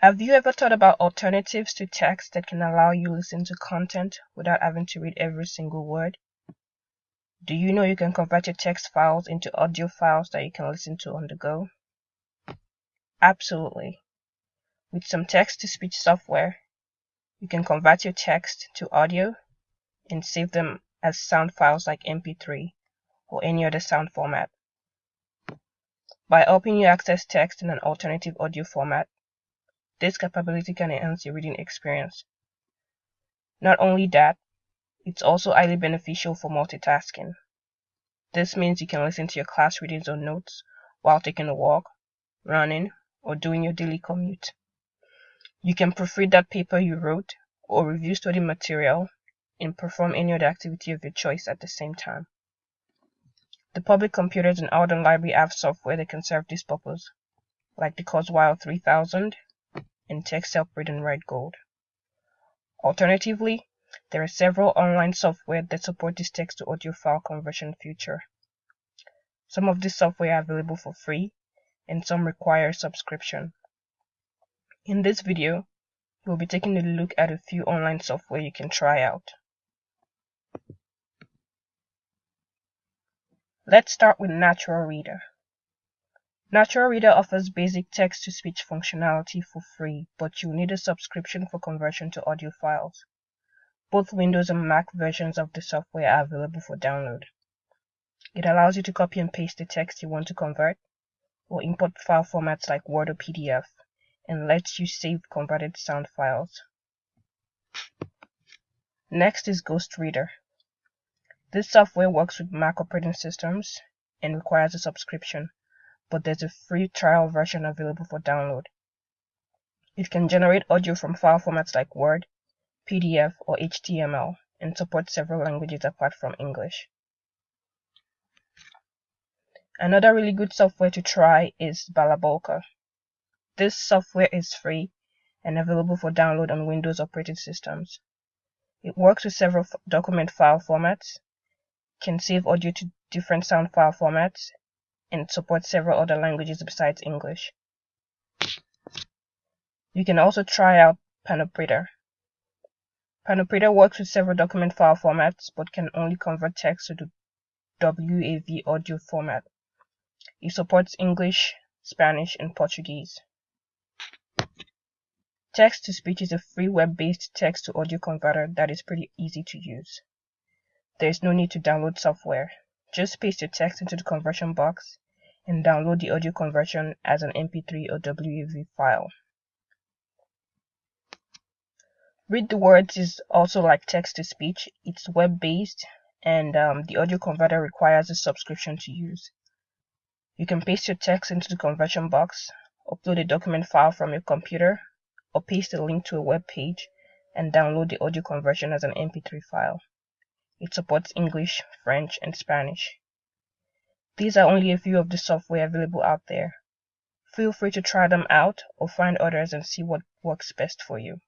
Have you ever thought about alternatives to text that can allow you to listen to content without having to read every single word? Do you know you can convert your text files into audio files that you can listen to on the go? Absolutely. With some text-to-speech software, you can convert your text to audio and save them as sound files like MP3 or any other sound format. By helping you access text in an alternative audio format, this capability can enhance your reading experience. Not only that, it's also highly beneficial for multitasking. This means you can listen to your class readings or notes while taking a walk, running, or doing your daily commute. You can proofread that paper you wrote or review study material and perform any other activity of your choice at the same time. The public computers in Alden Library have software that can serve this purpose, like the Kurzweil 3000 and TextHelp in Red Gold. Alternatively, there are several online software that support this text to audio file conversion feature. Some of this software are available for free and some require subscription. In this video, we'll be taking a look at a few online software you can try out. Let's start with Natural Reader. Natural Reader offers basic text-to-speech functionality for free, but you'll need a subscription for conversion to audio files. Both Windows and Mac versions of the software are available for download. It allows you to copy and paste the text you want to convert, or import file formats like Word or PDF, and lets you save converted sound files. Next is Ghost Reader. This software works with Mac operating systems and requires a subscription but there's a free trial version available for download. It can generate audio from file formats like Word, PDF, or HTML, and supports several languages apart from English. Another really good software to try is Balabolka. This software is free and available for download on Windows operating systems. It works with several document file formats, can save audio to different sound file formats, and supports several other languages besides English. You can also try out Panopreter. Panopreter works with several document file formats but can only convert text to the WAV audio format. It supports English, Spanish, and Portuguese. Text to Speech is a free web-based text to audio converter that is pretty easy to use. There is no need to download software. Just paste your text into the conversion box and download the audio conversion as an MP3 or WAV file. Read the Words is also like text to speech. It's web based and um, the audio converter requires a subscription to use. You can paste your text into the conversion box, upload a document file from your computer, or paste a link to a web page and download the audio conversion as an MP3 file. It supports English, French, and Spanish. These are only a few of the software available out there. Feel free to try them out or find others and see what works best for you.